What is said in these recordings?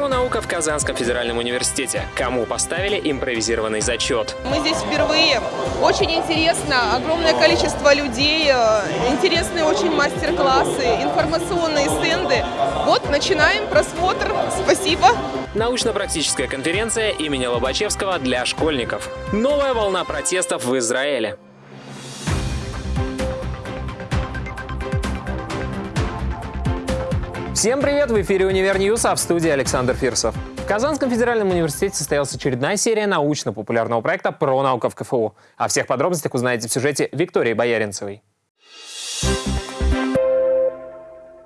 Про наука в Казанском федеральном университете. Кому поставили импровизированный зачет? Мы здесь впервые. Очень интересно. Огромное количество людей. э, Интересные очень мастер-классы, информационные стенды. Вот, начинаем просмотр. Спасибо. Научно-практическая конференция имени Лобачевского для школьников. Новая волна протестов в Израиле. Всем привет! В эфире «Универ Ньюс», а в студии Александр Фирсов. В Казанском федеральном университете состоялась очередная серия научно-популярного проекта про науку в КФУ. О всех подробностях узнаете в сюжете Виктории Бояринцевой.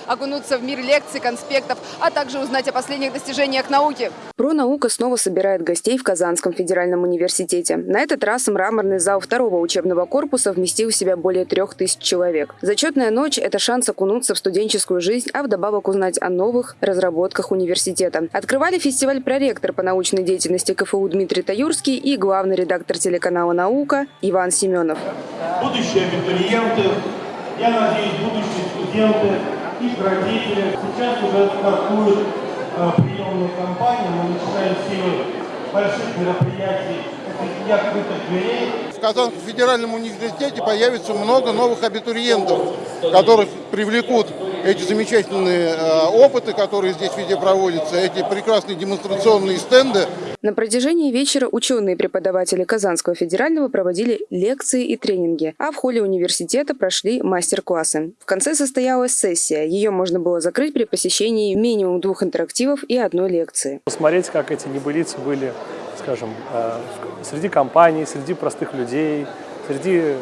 Окунуться в мир лекций, конспектов, а также узнать о последних достижениях науки. Пронаука снова собирает гостей в Казанском федеральном университете. На этот раз мраморный зал второго учебного корпуса вместил в себя более трех тысяч человек. Зачетная ночь – это шанс окунуться в студенческую жизнь, а вдобавок узнать о новых разработках университета. Открывали фестиваль проректор по научной деятельности КФУ Дмитрий Таюрский и главный редактор телеканала «Наука» Иван Семенов. будущие абитуриенты, я надеюсь, будущие студенты, их родители. Сейчас уже стартует э, приемная кампания, мы начинаем серию больших мероприятий, дня открытых дверей. В Казанском федеральном университете появится много новых абитуриентов, которых привлекут эти замечательные э, опыты, которые здесь везде проводятся, эти прекрасные демонстрационные стенды. На протяжении вечера ученые и преподаватели Казанского федерального проводили лекции и тренинги, а в холле университета прошли мастер-классы. В конце состоялась сессия. Ее можно было закрыть при посещении минимум двух интерактивов и одной лекции. посмотреть, как эти небылицы были, скажем, э, среди компаний, среди простых людей, среди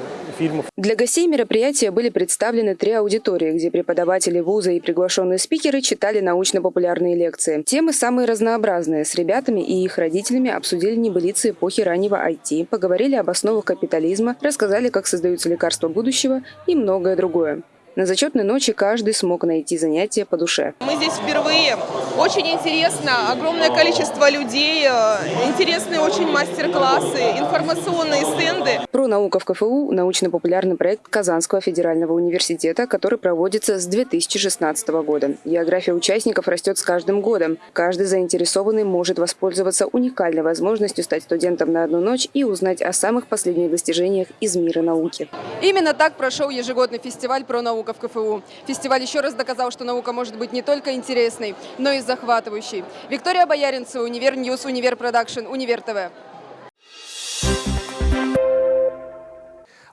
фильмов. Для гостей мероприятия были представлены три аудитории, где преподаватели вуза и приглашенные спикеры читали научно-популярные лекции. Темы самые разнообразные. С ребятами и их родителями обсудили небылицы эпохи раннего IT, поговорили об основах капитализма, рассказали, как создаются лекарства будущего и многое другое. На зачетной ночи каждый смог найти занятие по душе. Мы здесь впервые. Очень интересно. Огромное количество людей. э, Интересные очень мастер-классы, информационные стенды. Про наука в КФУ – научно-популярный проект Казанского федерального университета, который проводится с 2016 года. География участников растет с каждым годом. Каждый заинтересованный может воспользоваться уникальной возможностью стать студентом на одну ночь и узнать о самых последних достижениях из мира науки. Именно так прошел ежегодный фестиваль про наука в КФУ. Фестиваль еще раз доказал, что наука может быть не только интересной, но и захватывающей. Виктория Бояринцева, Универ News, Универ Production, Универ ТВ.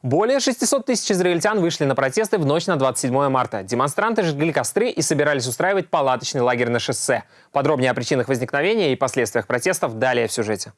Более 600 тысяч израильтян вышли на протесты в ночь на 27 марта. Демонстранты жгли костры и собирались устраивать палаточный лагерь на шоссе. Подробнее о причинах возникновения и последствиях протестов далее в сюжете.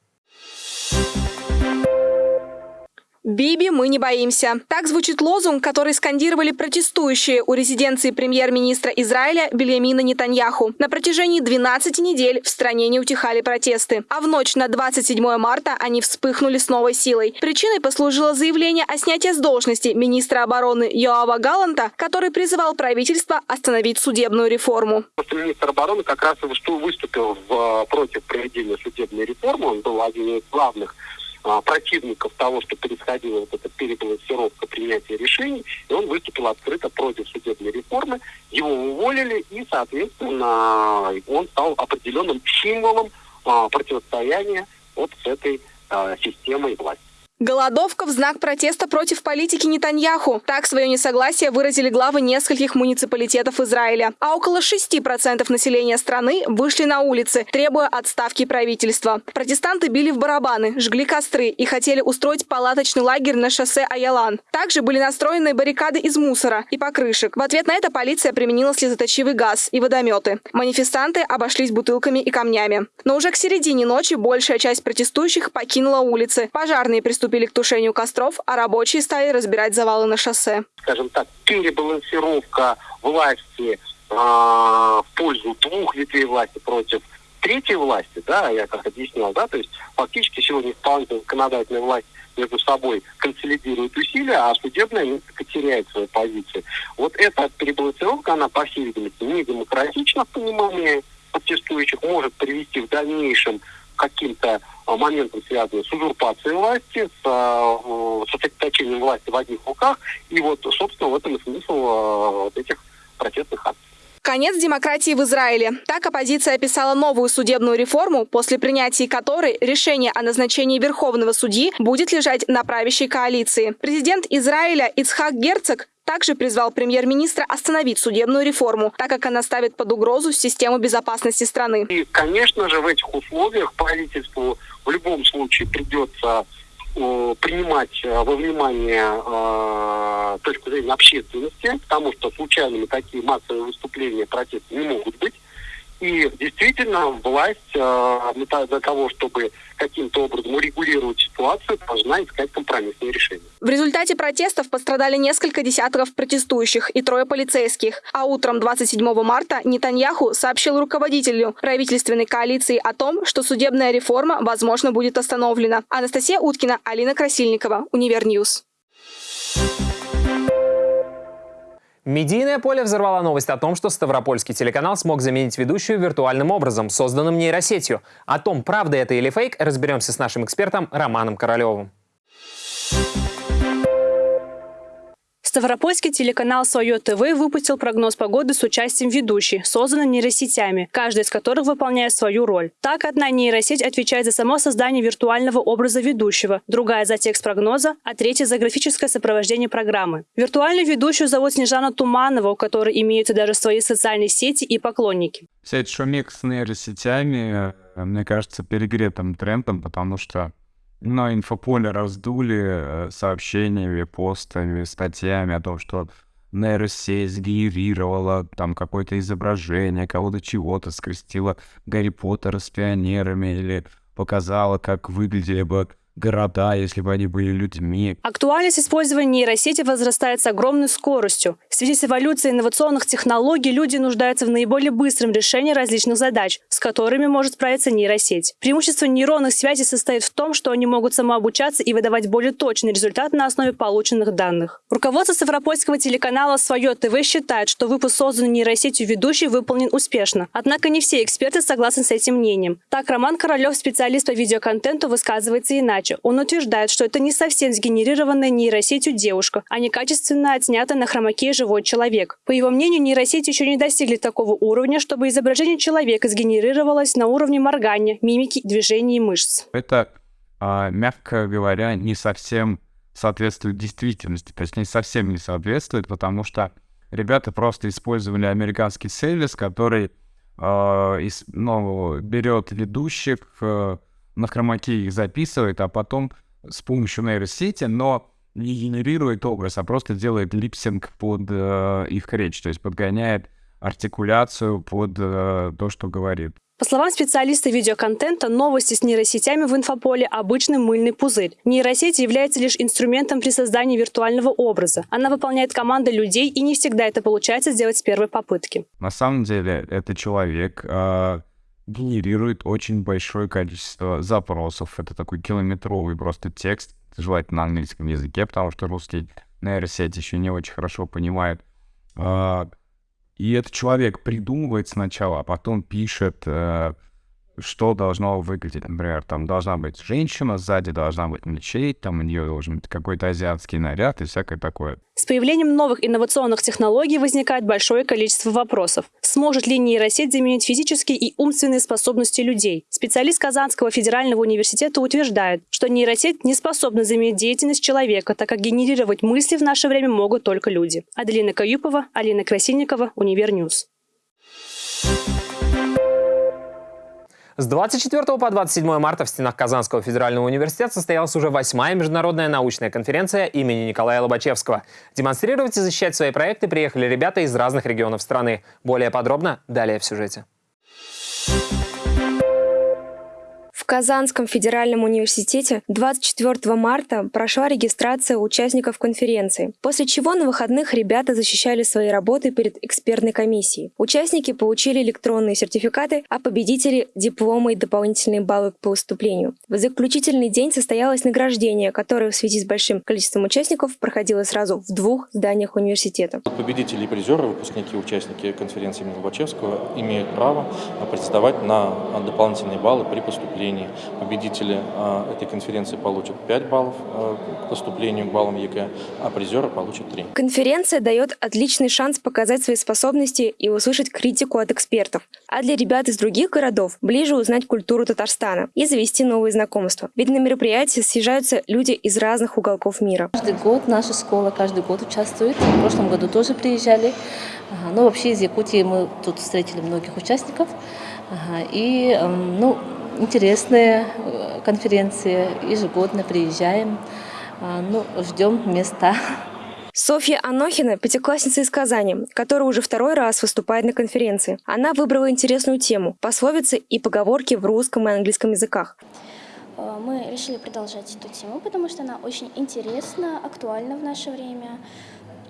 «Биби, мы не боимся». Так звучит лозунг, который скандировали протестующие у резиденции премьер-министра Израиля Бельямина Нетаньяху. На протяжении 12 недель в стране не утихали протесты. А в ночь на 27 марта они вспыхнули с новой силой. Причиной послужило заявление о снятии с должности министра обороны Йоава Галанта, который призывал правительство остановить судебную реформу. Министр обороны как раз выступил в, против проведения судебной реформы. Он был один из главных а, противников того, что происходила вот эта перебалансировка принятия решений, и он выступил открыто против судебной реформы. Его уволили, и, соответственно, он стал определенным символом а, противостояния вот с этой а, системой власти. Голодовка в знак протеста против политики Нетаньяху. Так свое несогласие выразили главы нескольких муниципалитетов Израиля. А около 6% населения страны вышли на улицы, требуя отставки правительства. Протестанты били в барабаны, жгли костры и хотели устроить палаточный лагерь на шоссе Аялан. Также были настроены баррикады из мусора и покрышек. В ответ на это полиция применила слезоточивый газ и водометы. Манифестанты обошлись бутылками и камнями. Но уже к середине ночи большая часть протестующих покинула улицы. Пожарные приступили к тушению костров, а рабочие стали разбирать завалы на шоссе. скажем так, перебалансировка власти а, в пользу двух ветвей власти против третьей власти, да, я как объяснял, да, то есть фактически сегодня исполнительная законодательная власть между собой консолидирует усилия, а судебная несколько теряет свою позицию. Вот эта перебалансировка, она, по всей видимости, не демократична в понимании протестующих, может привести в дальнейшем каким-то а, моментам, связанным с узурпацией власти, с а, э, сосредоточением власти в одних руках. И вот, собственно, в этом и смысл вот этих протестных акций. Конец демократии в Израиле. Так оппозиция описала новую судебную реформу, после принятия которой решение о назначении верховного судьи будет лежать на правящей коалиции. Президент Израиля Ицхак Герцог также призвал премьер-министра остановить судебную реформу, так как она ставит под угрозу систему безопасности страны. И, конечно же, в этих условиях правительству в любом случае придется э, принимать э, во внимание э, точку зрения общественности, потому что случайными такие массовые выступления протеста не могут быть. И действительно власть э, для того, чтобы каким-то образом урегулировать ситуацию, должна искать компромиссные решения. В результате протестов пострадали несколько десятков протестующих и трое полицейских. А утром 27 марта Нетаньяху сообщил руководителю правительственной коалиции о том, что судебная реформа, возможно, будет остановлена. Анастасия Уткина, Алина Красильникова, Универ News. Медийное поле взорвала новость о том, что Ставропольский телеканал смог заменить ведущую виртуальным образом, созданным нейросетью. О том, правда это или фейк, разберемся с нашим экспертом Романом Королевым. Ставропольский телеканал «Свое ТВ» выпустил прогноз погоды с участием ведущей, созданной нейросетями, каждая из которых выполняет свою роль. Так, одна нейросеть отвечает за само создание виртуального образа ведущего, другая за текст прогноза, а третья за графическое сопровождение программы. Виртуальную ведущую зовут Снежана Туманова, у которой имеются даже свои социальные сети и поклонники. Вся эта шумик с нейросетями, э, мне кажется, перегретым трендом, потому что на инфополе раздули э, сообщениями, постами, статьями о том, что нейросеть сгенерировала там какое-то изображение, кого-то чего-то скрестила Гарри Поттера с пионерами или показала, как выглядели бы города, если бы они были людьми. Актуальность использования нейросети возрастает с огромной скоростью. В связи с эволюцией инновационных технологий люди нуждаются в наиболее быстром решении различных задач, с которыми может справиться нейросеть. Преимущество нейронных связей состоит в том, что они могут самообучаться и выдавать более точный результат на основе полученных данных. Руководство Ставропольского телеканала «Свое ТВ» считает, что выпуск созданный нейросетью ведущий выполнен успешно. Однако не все эксперты согласны с этим мнением. Так, Роман Королев, специалист по видеоконтенту, высказывается иначе иначе. Он утверждает, что это не совсем сгенерированная нейросетью девушка, а некачественно отснятый на хромаке живой человек. По его мнению, нейросети еще не достигли такого уровня, чтобы изображение человека сгенерировалось на уровне моргания, мимики, движений и мышц. Это, а, мягко говоря, не совсем соответствует действительности, точнее, совсем не соответствует, потому что ребята просто использовали американский сервис, который э, из, ну, берет ведущих, э, на хромаке их записывает, а потом с помощью нейросети, но не генерирует образ, а просто делает липсинг под э, их речь, то есть подгоняет артикуляцию под э, то, что говорит. По словам специалиста видеоконтента, новости с нейросетями в инфополе – обычный мыльный пузырь. Нейросеть является лишь инструментом при создании виртуального образа. Она выполняет команды людей, и не всегда это получается сделать с первой попытки. На самом деле, это человек, э, генерирует очень большое количество запросов. Это такой километровый просто текст, желательно на английском языке, потому что русский нейросеть еще не очень хорошо понимает. А, и этот человек придумывает сначала, а потом пишет э, что должно выглядеть. Например, там должна быть женщина, сзади должна быть мечеть, там у нее должен быть какой-то азиатский наряд и всякое такое. С появлением новых инновационных технологий возникает большое количество вопросов. Сможет ли нейросеть заменить физические и умственные способности людей? Специалист Казанского федерального университета утверждает, что нейросеть не способна заменить деятельность человека, так как генерировать мысли в наше время могут только люди. Аделина Каюпова, Алина Красильникова, Универ News. С 24 по 27 марта в стенах Казанского федерального университета состоялась уже восьмая международная научная конференция имени Николая Лобачевского. Демонстрировать и защищать свои проекты приехали ребята из разных регионов страны. Более подробно далее в сюжете. Казанском федеральном университете 24 марта прошла регистрация участников конференции, после чего на выходных ребята защищали свои работы перед экспертной комиссией. Участники получили электронные сертификаты, а победители – дипломы и дополнительные баллы по выступлению. В заключительный день состоялось награждение, которое в связи с большим количеством участников проходило сразу в двух зданиях университета. Победители и призеры, выпускники, участники конференции имени Лобачевского имеют право претендовать на дополнительные баллы при поступлении заданий. Победители э, этой конференции получат 5 баллов э, к поступлению к баллам ЕГЭ, а призеры получат 3. Конференция дает отличный шанс показать свои способности и услышать критику от экспертов. А для ребят из других городов ближе узнать культуру Татарстана и завести новые знакомства. Ведь на мероприятии съезжаются люди из разных уголков мира. Каждый год наша школа каждый год участвует. В прошлом году тоже приезжали. Ага, ну, вообще из Якутии мы тут встретили многих участников. Ага, и, ну, интересные э, конференции, ежегодно приезжаем. А, ну, ждем места. Софья Анохина – пятиклассница из Казани, которая уже второй раз выступает на конференции. Она выбрала интересную тему – пословицы и поговорки в русском и английском языках. Э, мы решили продолжать эту тему, потому что она очень интересна, актуальна в наше время.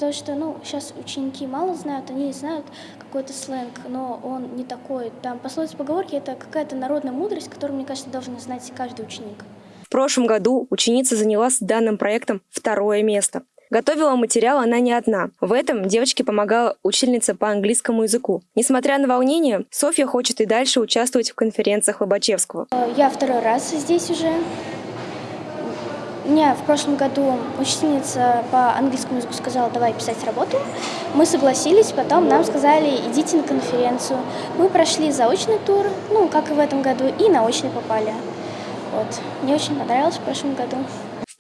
Потому что ну, сейчас ученики мало знают, они знают какой-то сленг, но он не такой. Там пословицы, поговорки – это какая-то народная мудрость, которую, мне кажется, должен знать каждый ученик. В прошлом году ученица заняла с данным проектом второе место. Готовила материал она не одна. В этом девочке помогала учительница по английскому языку. Несмотря на волнение, Софья хочет и дальше участвовать в конференциях Лобачевского. Я второй раз здесь уже. Мне в прошлом году учительница по английскому языку сказала, давай писать работу. Мы согласились, потом нам сказали, идите на конференцию. Мы прошли заочный тур, ну, как и в этом году, и на очный попали. Вот. Мне очень понравилось в прошлом году.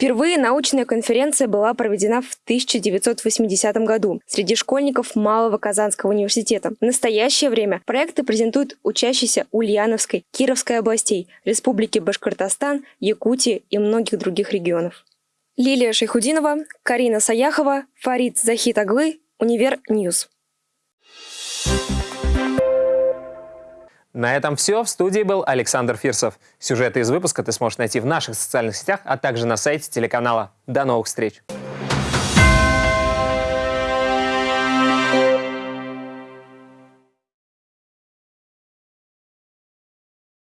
Впервые научная конференция была проведена в 1980 году среди школьников Малого Казанского университета. В настоящее время проекты презентуют учащиеся Ульяновской, Кировской областей, Республики Башкортостан, Якутии и многих других регионов. Лилия Шейхудинова, Карина Саяхова, Фарид Захит Аглы, Универ News. На этом все. В студии был Александр Фирсов. Сюжеты из выпуска ты сможешь найти в наших социальных сетях, а также на сайте телеканала. До новых встреч!